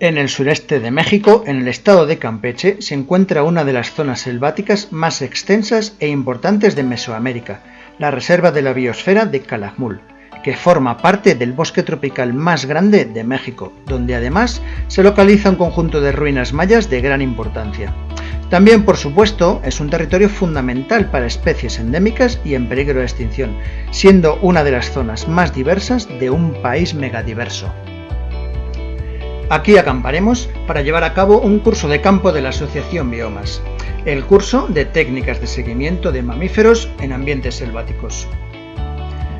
En el sureste de México, en el estado de Campeche, se encuentra una de las zonas selváticas más extensas e importantes de Mesoamérica, la Reserva de la Biosfera de Calakmul, que forma parte del bosque tropical más grande de México, donde además se localiza un conjunto de ruinas mayas de gran importancia. También, por supuesto, es un territorio fundamental para especies endémicas y en peligro de extinción, siendo una de las zonas más diversas de un país megadiverso. Aquí acamparemos para llevar a cabo un curso de campo de la Asociación Biomas, el curso de técnicas de seguimiento de mamíferos en ambientes selváticos.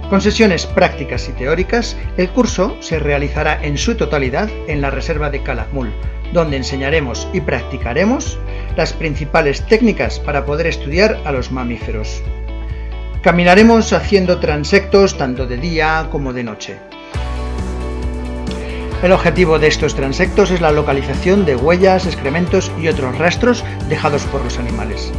Con sesiones prácticas y teóricas, el curso se realizará en su totalidad en la reserva de Calakmul, donde enseñaremos y practicaremos las principales técnicas para poder estudiar a los mamíferos. Caminaremos haciendo transectos tanto de día como de noche. El objetivo de estos transectos es la localización de huellas, excrementos y otros rastros dejados por los animales.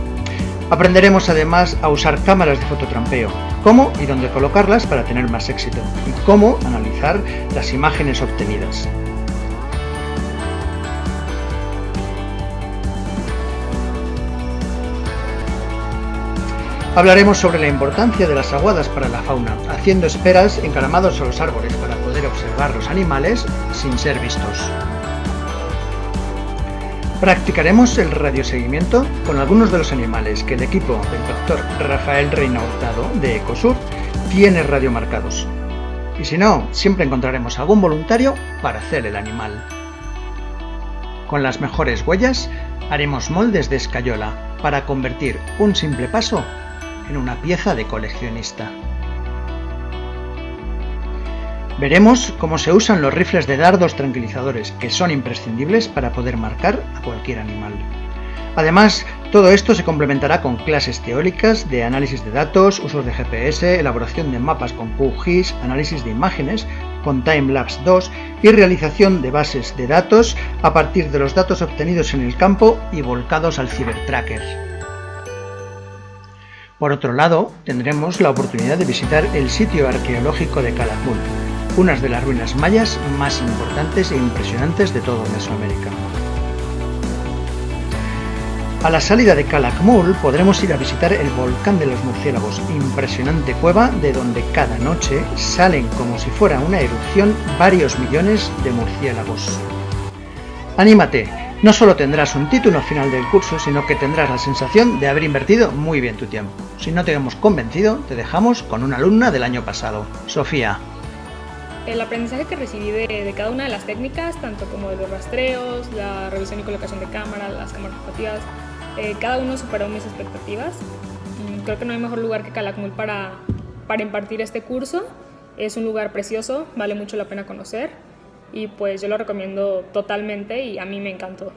Aprenderemos además a usar cámaras de fototrampeo, cómo y dónde colocarlas para tener más éxito, y cómo analizar las imágenes obtenidas. Hablaremos sobre la importancia de las aguadas para la fauna, haciendo esperas encaramados a los árboles para observar los animales sin ser vistos. Practicaremos el radioseguimiento con algunos de los animales que el equipo del doctor Rafael Reina Hurtado de Ecosur tiene radiomarcados. Y si no, siempre encontraremos algún voluntario para hacer el animal. Con las mejores huellas haremos moldes de escayola para convertir un simple paso en una pieza de coleccionista. Veremos cómo se usan los rifles de dardos tranquilizadores, que son imprescindibles para poder marcar a cualquier animal. Además, todo esto se complementará con clases teóricas de análisis de datos, usos de GPS, elaboración de mapas con QGIS, análisis de imágenes con Timelapse 2 y realización de bases de datos a partir de los datos obtenidos en el campo y volcados al Cybertracker. Por otro lado, tendremos la oportunidad de visitar el sitio arqueológico de Calakmul, una de las ruinas mayas más importantes e impresionantes de todo Mesoamérica. A la salida de Calakmul podremos ir a visitar el volcán de los murciélagos, impresionante cueva de donde cada noche salen como si fuera una erupción varios millones de murciélagos. ¡Anímate! No solo tendrás un título final del curso, sino que tendrás la sensación de haber invertido muy bien tu tiempo. Si no te hemos convencido, te dejamos con una alumna del año pasado, Sofía. El aprendizaje que recibí de, cada una de las técnicas, tanto como de los rastreos, la revisión y colocación de cámara, las cámaras rotativas, eh, cada uno superó mis expectativas. Mm, creo que no hay mejor lugar que Calakmul para, para impartir este curso. Es un lugar precioso, vale mucho la pena conocer y pues yo lo recomiendo totalmente y a mí me encantó.